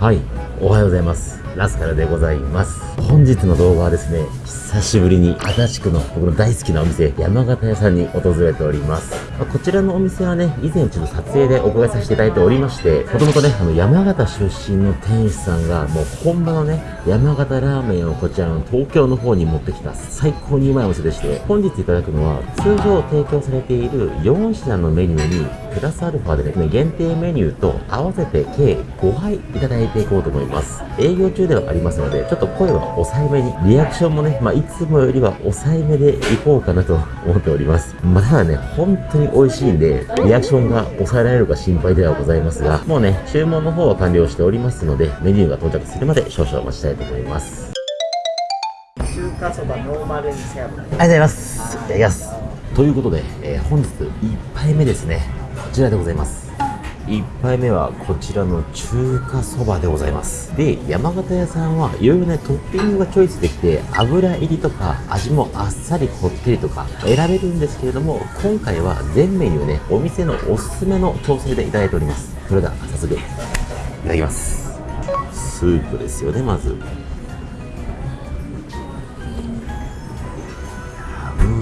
はい。おはようございます。ラスカルでございます。本日の動画はですね久しぶりに足立区の僕の大好きなお店山形屋さんに訪れております。まあこちらのお店はね以前ちょっと撮影でお伺いさせていただいておりましてもともとねあの山形出身の店主さんがもう本場のね山形ラーメンをこちらの東京の方に持ってきた最高にうまいお店でして本日いただくのは通常提供されている4品のメニューにプラスアルファでですね限定メニューと合わせて計5杯いただいていこうと思います。営業中ではありますのでちょっと声は抑えめにリアクションもね、まあ、いつもよりは抑えめでいこうかなと思っております。まだね本当に美味しいんでリアクションが抑えられるか心配ではございますがもうね注文の方は完了しておりますのでメニューが到着するまで少々お待ちしたいと思います中華そばノーマルにせありがとうございます。いただきます。ということで、えー本日1杯目ですね。こちらでございます。1杯目はこちらの中華そばでございます。で、山形屋さんはいろいろね、トッピングがチョイスできて、油入りとか味もあっさりこってりとか選べるんですけれども、今回は全メニューね、お店のおすすめの調整でいただいております。それでは早速、いただきます。スープですよね、まず。う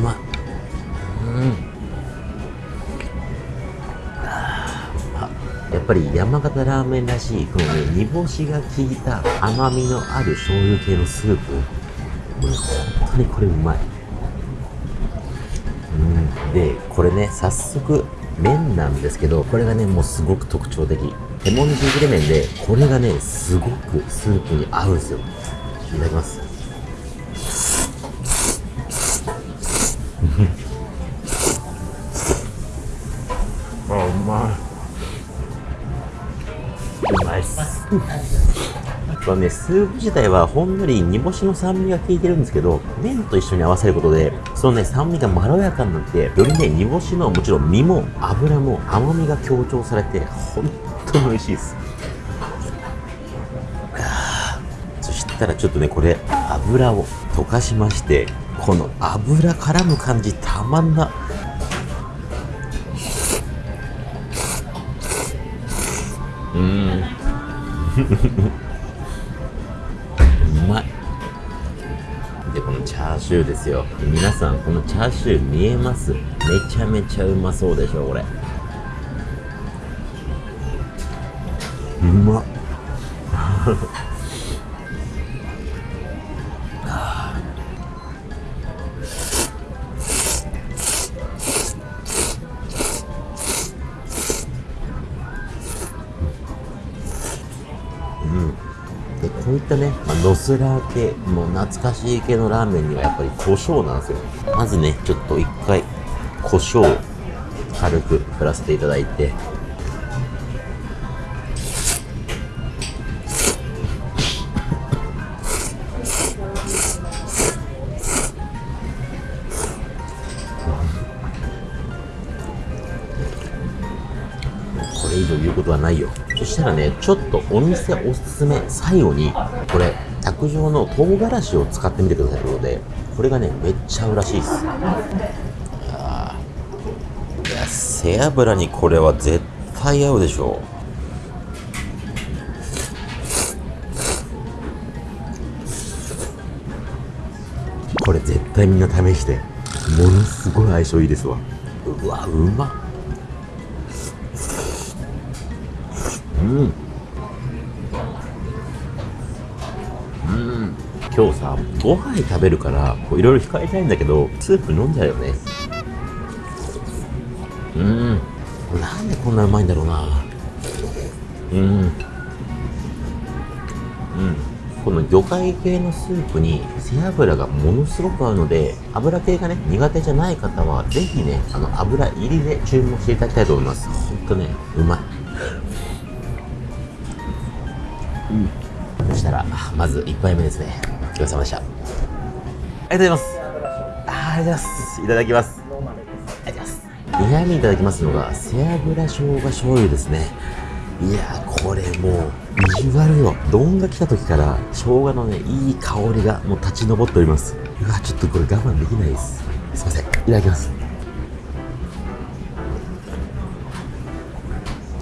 まい。うん。やっぱり山形ラーメンらしい、このね、煮干しが効いた甘みのある醤油系のスープ。もうね、本当にこれうまい。うん。で、これね、早速、麺なんですけど、これがね、もうすごく特徴的。手もみじれ麺で、これがね、すごくスープに合うんですよ。いただきます。あ、うまい。うまいっす。このね、スープ自体はほんのり煮干しの酸味が効いてるんですけど、麺と一緒に合わせることで、そのね、酸味がまろやかになって、よりね、煮干しのもちろん身も油も甘みが強調されて、本当に美味しいです。そしたらちょっとね、これ、油を溶かしまして、この油絡む感じたまんな。うん。うまい。で、このチャーシューですよ。皆さん、このチャーシュー見えます？めちゃめちゃうまそうでしょ、これ。まっ。でこういったね、まあ、ノスラ系もう懐かしい系のラーメンにはやっぱり胡椒なんですよまずねちょっと一回胡椒軽く振らせていただいてこれ以上言うことはないよ。そしたらねちょっとお店おすすめ最後にこれ卓上の唐辛子を使ってみてくださいということでこれがねめっちゃ合うらしいです。いやいや背脂にこれは絶対合うでしょう。これ絶対みんな試してものすごい相性いいですわ。うわうまっ。うん。うん。今日さ、5杯食べるから、いろいろ控えたいんだけど、スープ飲んじゃうよね。うん。なんでこんなうまいんだろうな。うん。うん。この魚介系のスープに背脂がものすごく合うので、油系がね、苦手じゃない方は、ぜひね、あの、油入りで注文していただきたいと思います。ほんとね、うまい。そしたら、あまず1杯目ですね。お疲れ様でした。ありがとうございます。あありがとうございます。いただきます。ありがとうございます。2杯目いただきますのが、背脂生姜醤油ですね。いやー、これもう、ビジュアルよ。丼が来た時から、生姜のね、いい香りがもう立ち上っております。うわ、ちょっとこれ我慢できないです。すいません。いただきます。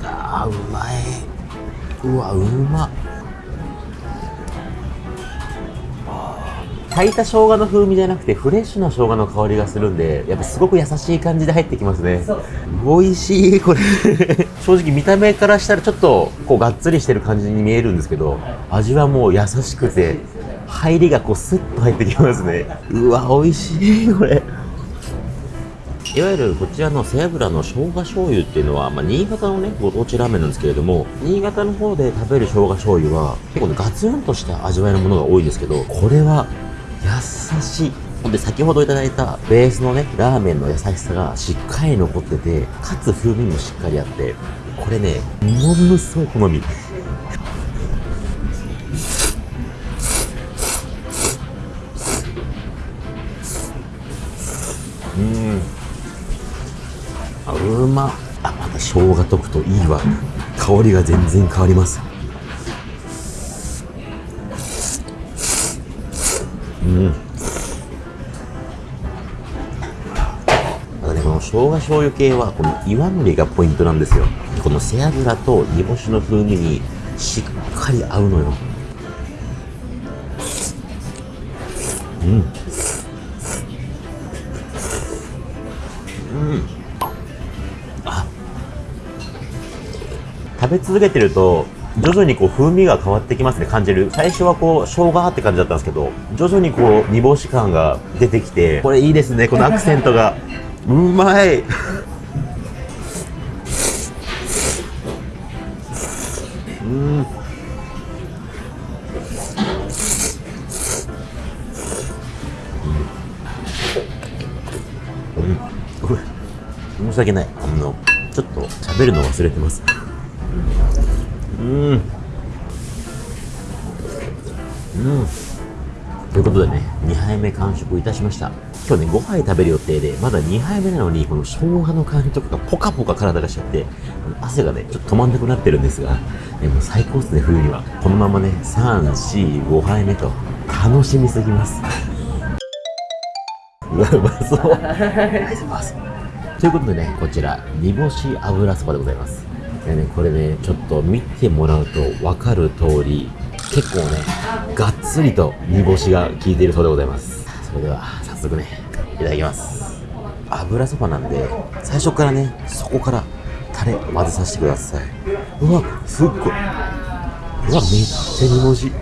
あー、うまい。うわ、うまっ。炊いた生姜の風味じゃなくてフレッシュな生姜の香りがするんでやっぱすごく優しい感じで入ってきますね。そう美味しいこれ。正直見た目からしたらちょっとこうがっつりしてる感じに見えるんですけど味はもう優しくて入りがこうスッと入ってきますね。うわ美味しいこれ。いわゆるこちらの背脂の生姜醤油っていうのは、まあ、新潟のね、ご当地ラーメンなんですけれども、新潟の方で食べる生姜醤油は、結構ね、ガツンとした味わいのものが多いんですけど、これは、優しい。ほんで、先ほどいただいたベースのね、ラーメンの優しさがしっかり残ってて、かつ風味もしっかりあって、これね、ものすごい好み。うん。あうまあまた生姜溶くといいわ香りが全然変わりますうん。またねこの生姜醤油系はこの岩のりがポイントなんですよ。この背脂と煮干しの風味にしっかり合うのよ。うん。うん。あ。食べ続けてると徐々にこう風味が変わってきますね感じる。最初はこう生姜って感じだったんですけど徐々にこう煮干し感が出てきてこれいいですねこのアクセントが。うまい。うん。うん。申し訳ない。あのちょっと喋るの忘れてます。うん。うん。ということでね、2杯目完食いたしました。今日ね、5杯食べる予定で、まだ2杯目なのに、この生姜の香りとかがポカポカ体がしちゃって、汗がね、ちょっと止まんなくなってるんですが、でも最高ですね、冬には。このままね、3、4、5杯目と、楽しみすぎます。うわ、うまそう ということでね、こちら、煮干し油そばでございます。でね、これね、ちょっと見てもらうと分かる通り、結構ね、がっつりと煮干しが効いているそうでございます。それでは、早速ね、いただきます。油そばなんで、最初からね、そこからタレ混ぜさせてください。うわ、すっごい。うわ、めっちゃ煮干し。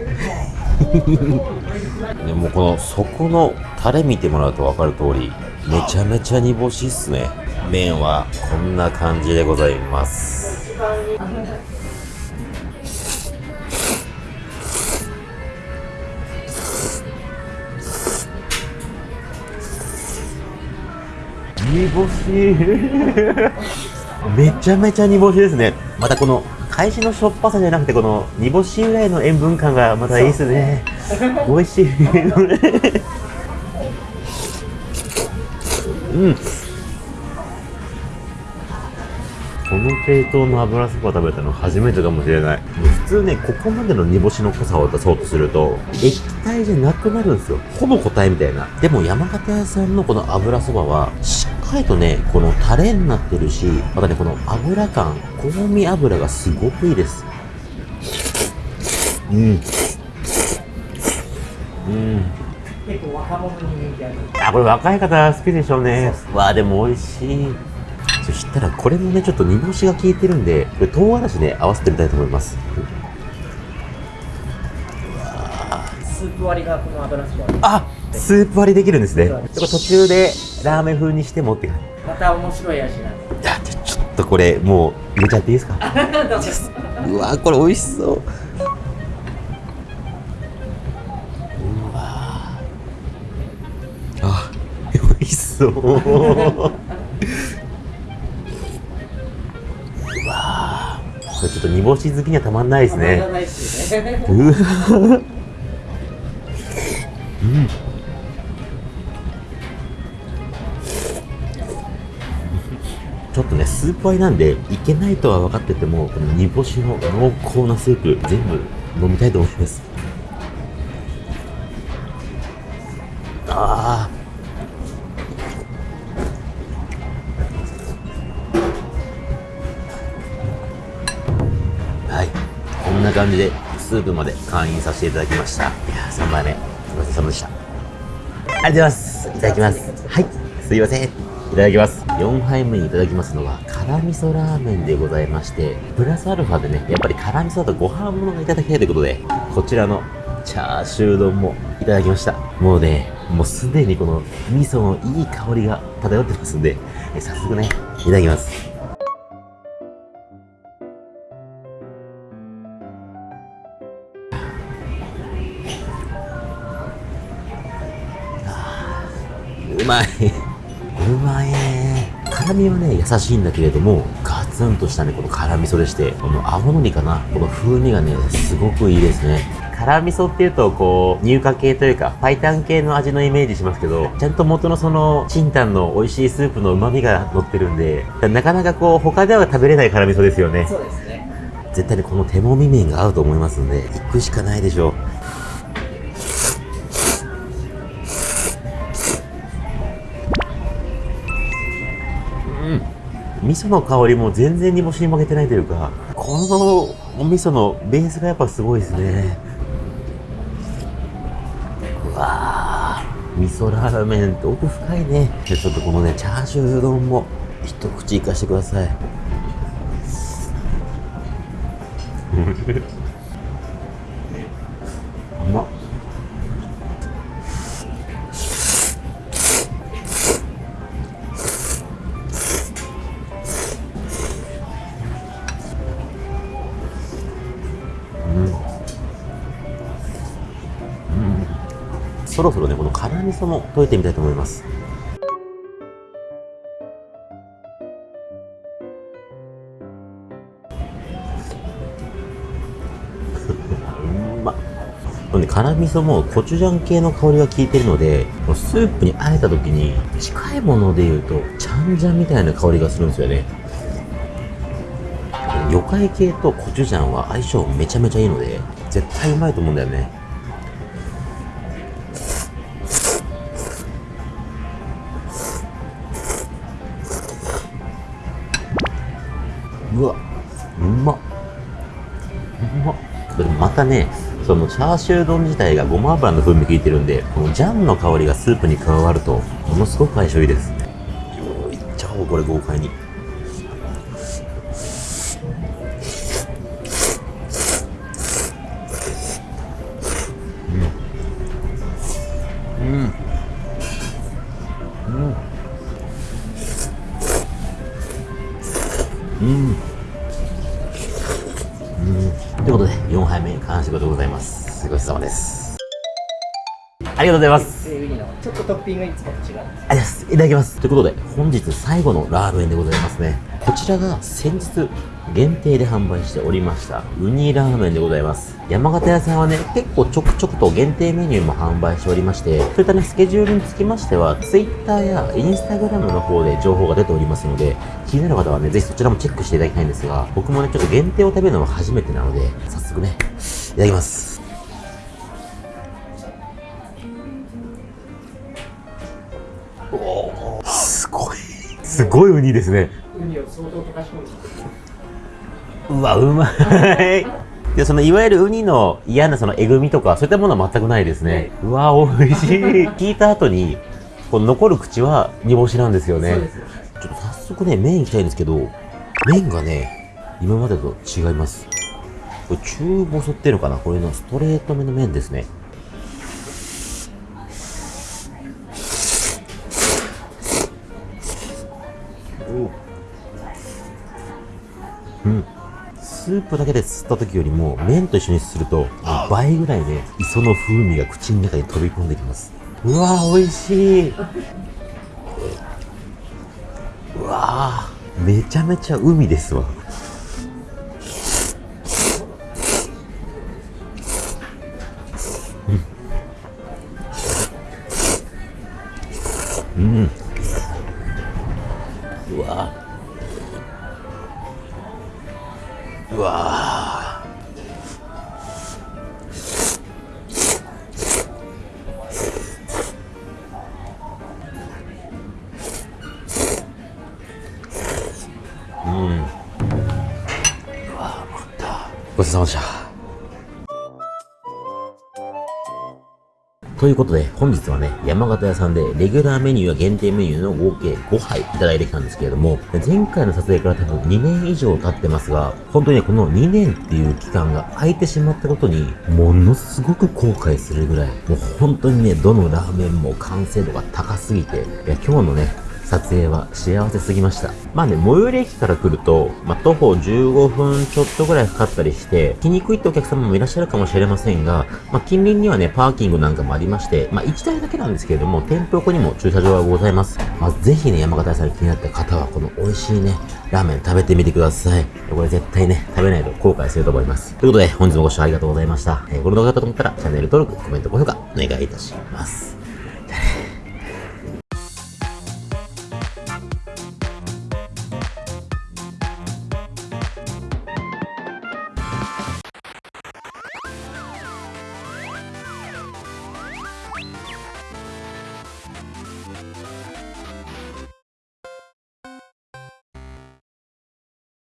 で もこの底のタレ見てもらうと分かる通り、めちゃめちゃ煮干しっすね。麺はこんな感じでございます。煮干し。めちゃめちゃ煮干しですね。またこの返しのしょっぱさじゃなくてこの煮干し由来の塩分感がまたいいですね。美味しい。うんこの系統の油そば食べたの初めてかもしれない。普通ねここまでの煮干しの濃さを出そうとすると液体じゃなくなるんですよ。ほぼ固体みたいな。でも山形屋さんのこの油そばはしっかりとねこのタレになってるしまたねこの油感香味油がすごくいいです。うん。うん。結構若者に人気ある。あ、これ若い方好きでしょうね。わあ、でも美味しい。たらこれもね、ちょっと煮干しが効いてるんで、これ唐辛子ね、合わせてみたいと思います。スープ割りがこの油そばあ、スープ割りできるんですね。でこれ途中でラーメン風にしてもって感じ。また面白い味なんでいや、じゃあちょっとこれもう入れちゃっていいですか？うわこれ美味しそう。うわあ、美味しそう。ちょっと煮干し好きにはたまんないですね。うんちょっとねスープ割りなんでいけないとは分かっててもこの煮干しの濃厚なスープ全部飲みたいと思いますこんな感じでスープまで会員させていただきましたいや3杯目ごちそうさまでしたありがとうございます。いただきます。はい。すいません。いただきます。4杯目にいただきますのは、辛味噌ラーメンでございまして、プラスアルファでね、やっぱり辛味噌だとご飯物がいただきたいということで、こちらのチャーシュー丼もいただきました。もうね、もうすでにこの味噌のいい香りが漂ってますんで、え早速ね、いただきます。うまい。うまいね。辛みはね、優しいんだけれども、ガツンとしたね、この辛味噌でして、この青のりかな、この風味がね、すごくいいですね。辛味噌っていうと、こう、乳化系というか、パイタン系の味のイメージしますけど、ちゃんと元のその、チンタンの美味しいスープの旨味が乗ってるんで、なかなかこう、他では食べれない辛味噌ですよね。そうですね。絶対にこの手もみ麺が合うと思いますんで、行くしかないでしょう。味噌の香りも全然煮干しに負けてないというか、このお味噌のベースがやっぱすごいですね。うわー、味噌ラーメンって奥深いね。でちょっとこのね、チャーシュー丼も一口いかしてください。ろそろね、この辛味噌も溶いてみたいと思います。う まっ。このね辛味噌もコチュジャン系の香りが効いてるので、スープに和えた時に近いもので言うと、チャンジャンみたいな香りがするんですよね。魚介系とコチュジャンは相性めちゃめちゃいいので、絶対うまいと思うんだよね。たね、そのチャーシュー丼自体がごま油の風味効いてるんで、このジャンの香りがスープに加わると、ものすごく相性いいです。よいっちゃおう、これ豪快に。うん。うん。りがとうございます。ちょっとトッピングいつもと違う。ありがとうございます。いただきます。ということで、本日最後のラーメンでございますね。こちらが先日限定で販売しておりました、ウニラーメンでございます。山形屋さんはね、結構ちょくちょくと限定メニューも販売しておりまして、そういったね、スケジュールにつきましては、Twitter や Instagram の方で情報が出ておりますので、気になる方はね、ぜひそちらもチェックしていただきたいんですが、僕もね、ちょっと限定を食べるのは初めてなので、早速ね、いただきます。すごいウニですね。うわ、うまい。で、そのいわゆるウニの嫌なそのえぐみとか、そういったものは全くないですね。うわ、美味しい。聞いた後に、この残る口は煮干しなんですよね。ちょっと早速ね、麺いきたいんですけど、麺がね、今までと違います。これ中細っていうのかな？これのストレートめの麺ですね。うん。スープだけで吸った時よりも麺と一緒にすると倍ぐらいね磯の風味が口の中に飛び込んできます。うわー美味しい。うわー。めちゃめちゃ海ですわ 와. ということで、本日はね、山形屋さんでレギュラーメニューや限定メニューの合計5杯いただいてきたんですけれども、前回の撮影から多分2年以上経ってますが、本当にね、この2年っていう期間が空いてしまったことに、ものすごく後悔するぐらい、もう本当にね、どのラーメンも完成度が高すぎて、いや、今日のね、撮影は幸せすぎました。まあね、最寄り駅から来ると、まあ、徒歩15分ちょっとぐらいかかったりして、来にくいってお客様もいらっしゃるかもしれませんが、まあ、近隣にはね、パーキングなんかもありまして、まあ、1台だけなんですけれども、店舗横にも駐車場がございます。まあ、ぜひね、山形屋さん気になった方は、この美味しいね、ラーメン食べてみてください。これ絶対ね、食べないと後悔すると思います。ということで、本日もご視聴ありがとうございました。えーこの動画だったと思ったら、チャンネル登録、コメント、高評価、お願いいたします。